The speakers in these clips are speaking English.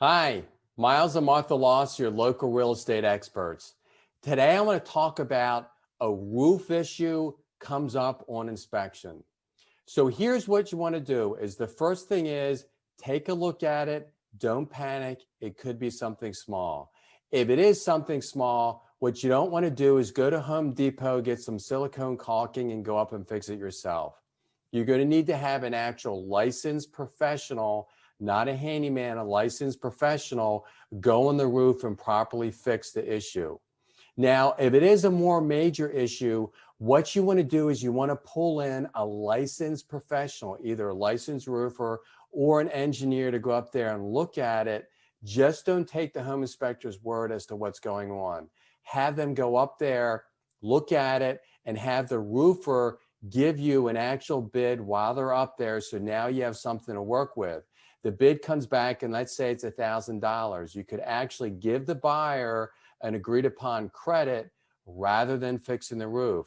Hi, Miles and Martha Loss, your local real estate experts. Today I want to talk about a roof issue comes up on inspection. So here's what you want to do is the first thing is take a look at it. Don't panic. It could be something small. If it is something small, what you don't want to do is go to Home Depot, get some silicone caulking and go up and fix it yourself. You're going to need to have an actual licensed professional not a handyman, a licensed professional, go on the roof and properly fix the issue. Now, if it is a more major issue, what you want to do is you want to pull in a licensed professional, either a licensed roofer or an engineer to go up there and look at it. Just don't take the home inspector's word as to what's going on. Have them go up there, look at it, and have the roofer give you an actual bid while they're up there. So now you have something to work with the bid comes back and let's say it's a thousand dollars you could actually give the buyer an agreed upon credit rather than fixing the roof.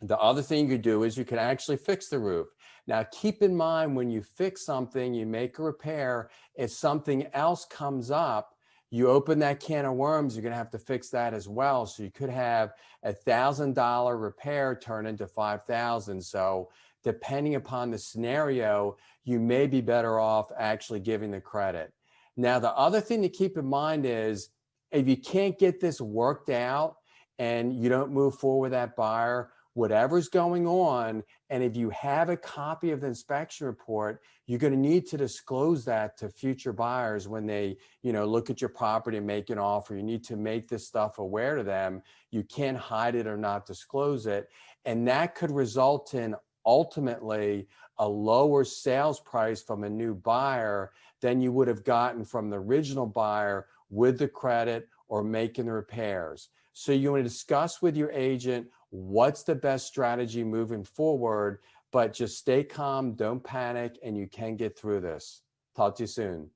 The other thing you do is you can actually fix the roof. Now keep in mind when you fix something you make a repair if something else comes up you open that can of worms you're going to have to fix that as well so you could have a thousand dollar repair turn into five thousand so depending upon the scenario, you may be better off actually giving the credit. Now, the other thing to keep in mind is if you can't get this worked out and you don't move forward with that buyer, whatever's going on, and if you have a copy of the inspection report, you're going to need to disclose that to future buyers when they, you know, look at your property and make an offer. You need to make this stuff aware to them. You can't hide it or not disclose it. And that could result in ultimately a lower sales price from a new buyer than you would have gotten from the original buyer with the credit or making the repairs. So you want to discuss with your agent what's the best strategy moving forward, but just stay calm, don't panic, and you can get through this. Talk to you soon.